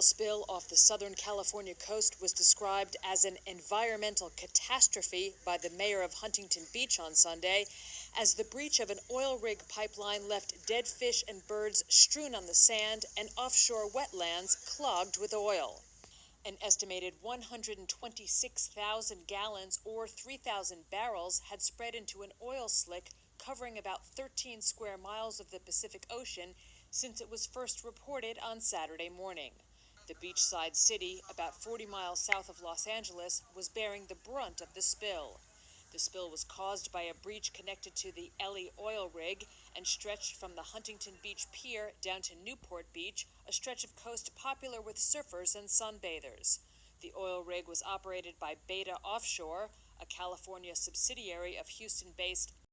oil spill off the Southern California coast was described as an environmental catastrophe by the mayor of Huntington Beach on Sunday, as the breach of an oil rig pipeline left dead fish and birds strewn on the sand and offshore wetlands clogged with oil. An estimated 126,000 gallons or 3,000 barrels had spread into an oil slick covering about 13 square miles of the Pacific Ocean since it was first reported on Saturday morning. The beachside city, about 40 miles south of Los Angeles, was bearing the brunt of the spill. The spill was caused by a breach connected to the Elly oil rig and stretched from the Huntington Beach Pier down to Newport Beach, a stretch of coast popular with surfers and sunbathers. The oil rig was operated by Beta Offshore, a California subsidiary of Houston based